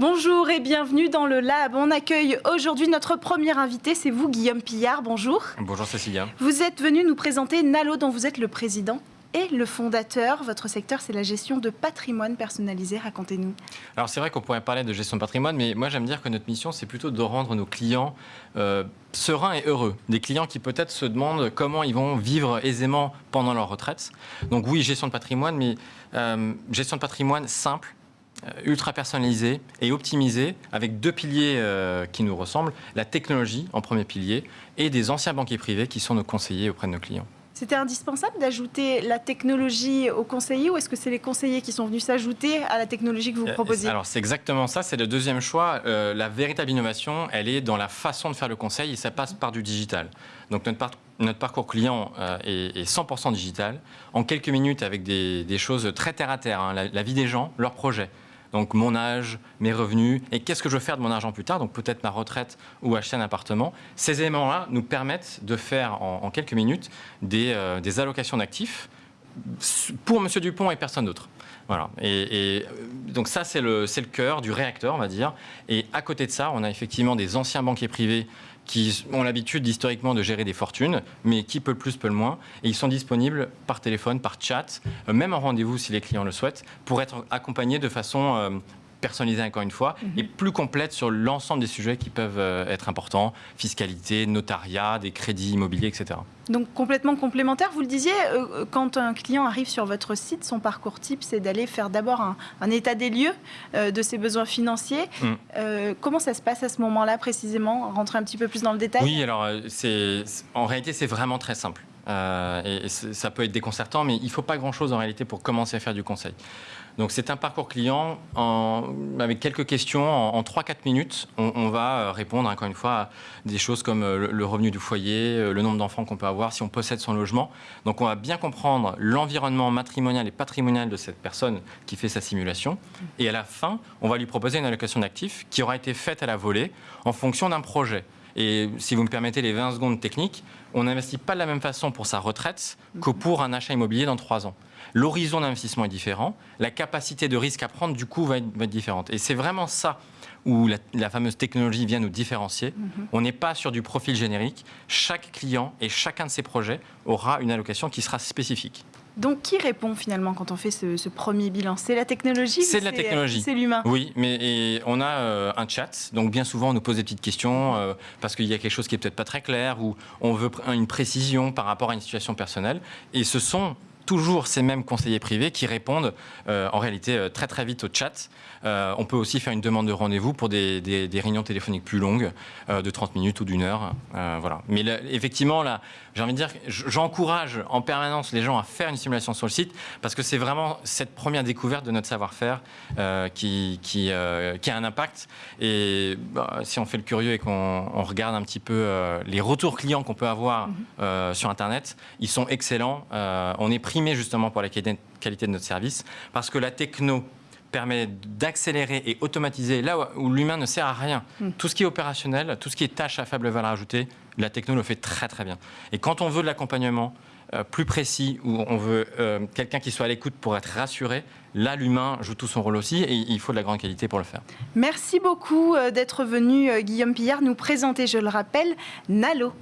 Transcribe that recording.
Bonjour et bienvenue dans le Lab. On accueille aujourd'hui notre premier invité, c'est vous Guillaume Pillard. Bonjour. Bonjour Cécilia. Vous êtes venu nous présenter Nalo dont vous êtes le président et le fondateur. Votre secteur, c'est la gestion de patrimoine personnalisé. Racontez-nous. Alors c'est vrai qu'on pourrait parler de gestion de patrimoine, mais moi j'aime dire que notre mission, c'est plutôt de rendre nos clients euh, sereins et heureux. Des clients qui peut-être se demandent comment ils vont vivre aisément pendant leur retraite. Donc oui, gestion de patrimoine, mais euh, gestion de patrimoine simple, ultra personnalisée et optimisée avec deux piliers euh, qui nous ressemblent, la technologie en premier pilier et des anciens banquiers privés qui sont nos conseillers auprès de nos clients. C'était indispensable d'ajouter la technologie aux conseillers ou est-ce que c'est les conseillers qui sont venus s'ajouter à la technologie que vous Euh, proposez Alors c'est exactement ça, c'est le deuxième choix. Euh, la véritable innovation, elle est dans la façon de faire le conseil et ça passe par du digital. Donc notre, par- notre parcours client euh, est, est 100% digital, en quelques minutes avec des, des choses très terre à terre, hein, la, la vie des gens, leurs projets. Donc mon âge, mes revenus et qu'est-ce que je veux faire de mon argent plus tard, donc peut-être ma retraite ou acheter un appartement. Ces éléments-là nous permettent de faire en, quelques minutes des, euh, des allocations d'actifs pour Monsieur Dupont et personne d'autre. Voilà. Et, euh, donc ça, c'est le, le cœur du réacteur, on va dire. Et à côté de ça, on a effectivement des anciens banquiers privés qui ont l'habitude historiquement de gérer des fortunes, mais qui peut le plus, peut le moins. Et ils sont disponibles par téléphone, par chat, euh, même en rendez-vous si les clients le souhaitent, pour être accompagnés de façon euh, personnalisée encore une fois, et plus complète sur l'ensemble des sujets qui peuvent euh, être importants, fiscalité, notariat, des crédits immobiliers, etc. Donc complètement complémentaire. Vous le disiez, euh, quand un client arrive sur votre site, son parcours type, c'est d'aller faire d'abord un, un état des lieux euh, de ses besoins financiers. Mm. Euh, comment ça se passe à ce moment-là précisément? Rentrer un petit peu plus dans le détail Oui, alors euh, c'est- en réalité c'est vraiment très simple. Euh, et ça peut être déconcertant, mais il ne faut pas grand-chose en réalité pour commencer à faire du conseil. Donc c'est un parcours client en- avec quelques questions. En, en 3-4 minutes, on, va euh, répondre encore une fois à des choses comme euh, le, revenu du foyer, le nombre d'enfants qu'on peut avoir, si on possède son logement. Donc on va bien comprendre l'environnement matrimonial et patrimonial de cette personne qui fait sa simulation. Et à la fin, on va lui proposer une allocation d'actifs qui aura été faite à la volée en fonction d'un projet. Et si vous me permettez les 20 secondes techniques, on n'investit pas de la même façon pour sa retraite que pour un achat immobilier dans 3 ans. L'horizon d'investissement est différent, la capacité de risque à prendre du coup va être, va être différente. Et c'est vraiment ça où la, la fameuse technologie vient nous différencier. On n'est pas sur du profil générique. Chaque client et chacun de ses projets aura une allocation qui sera spécifique. Donc qui répond finalement quand on fait ce, ce premier bilan? C'est la technologie C'est la technologie. C'est l'humain? Oui, mais et on a euh, un chat, donc bien souvent on nous pose des petites questions euh, parce qu'il y a quelque chose qui est peut-être pas très clair ou on veut une précision par rapport à une situation personnelle. Et ce sont toujours ces mêmes conseillers privés qui répondent euh, en réalité euh, très très vite au chat. Euh, on peut aussi faire une demande de rendez-vous pour des, des- des réunions téléphoniques plus longues, euh, de 30 minutes ou d'une heure. Voilà. Mais là, effectivement, là, j'ai envie de dire, j'encourage en permanence les gens à faire une simulation sur le site parce que c'est vraiment cette première découverte de notre savoir-faire qui, qui, qui a un impact. Et bah, si on fait le curieux et qu'on on regarde un petit peu les retours clients qu'on peut avoir euh, sur Internet, ils sont excellents. On est primé justement pour la qualité de notre service parce que la techno permet d'accélérer et automatiser là où- l'humain ne sert à rien. Tout ce qui est opérationnel, tout ce qui est tâche à faible valeur ajoutée, la techno le fait très très bien. Et quand on veut de l'accompagnement euh, plus précis, où on veut euh, quelqu'un qui soit à l'écoute pour être rassuré, là l'humain joue tout son rôle aussi et il faut de la grande qualité pour le faire. Merci beaucoup euh, d'être venu, Guillaume Pillard, nous présenter, je le rappelle, Nalo.